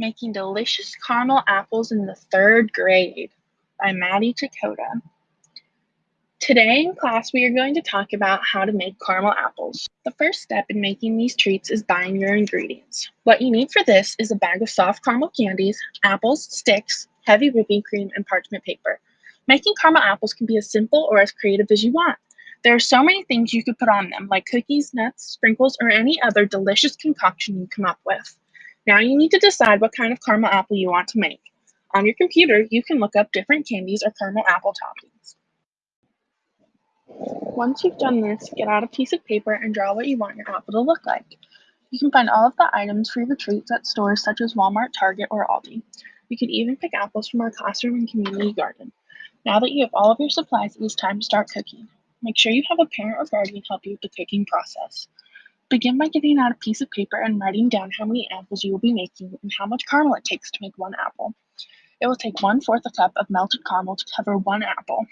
Making Delicious Caramel Apples in the Third Grade by Maddie Chakota. Today in class, we are going to talk about how to make caramel apples. The first step in making these treats is buying your ingredients. What you need for this is a bag of soft caramel candies, apples, sticks, heavy whipping cream, and parchment paper. Making caramel apples can be as simple or as creative as you want. There are so many things you could put on them, like cookies, nuts, sprinkles, or any other delicious concoction you come up with. Now you need to decide what kind of caramel apple you want to make. On your computer, you can look up different candies or caramel apple toppings. Once you've done this, get out a piece of paper and draw what you want your apple to look like. You can find all of the items for your treats at stores such as Walmart, Target, or Aldi. You can even pick apples from our classroom and community garden. Now that you have all of your supplies, it is time to start cooking. Make sure you have a parent or guardian help you with the cooking process. Begin by getting out a piece of paper and writing down how many apples you will be making and how much caramel it takes to make one apple. It will take one fourth a cup of melted caramel to cover one apple.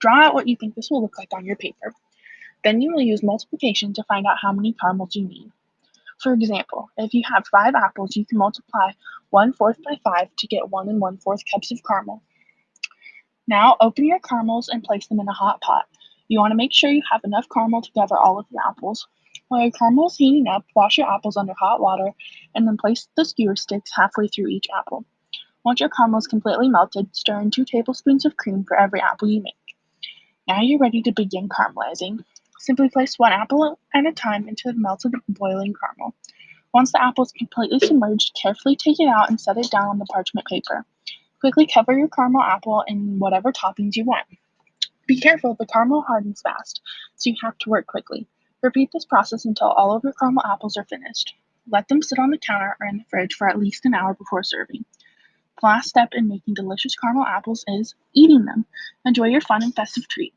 Draw out what you think this will look like on your paper. Then you will use multiplication to find out how many caramels you need. For example, if you have five apples, you can multiply one fourth by five to get one and one fourth cups of caramel. Now open your caramels and place them in a hot pot. You want to make sure you have enough caramel to cover all of the apples. While your caramel is heating up, wash your apples under hot water and then place the skewer sticks halfway through each apple. Once your caramel is completely melted, stir in 2 tablespoons of cream for every apple you make. Now you're ready to begin caramelizing. Simply place one apple at a time into the melted boiling caramel. Once the apple is completely submerged, carefully take it out and set it down on the parchment paper. Quickly cover your caramel apple in whatever toppings you want. Be careful, the caramel hardens fast, so you have to work quickly. Repeat this process until all of your caramel apples are finished. Let them sit on the counter or in the fridge for at least an hour before serving. The last step in making delicious caramel apples is eating them. Enjoy your fun and festive treat.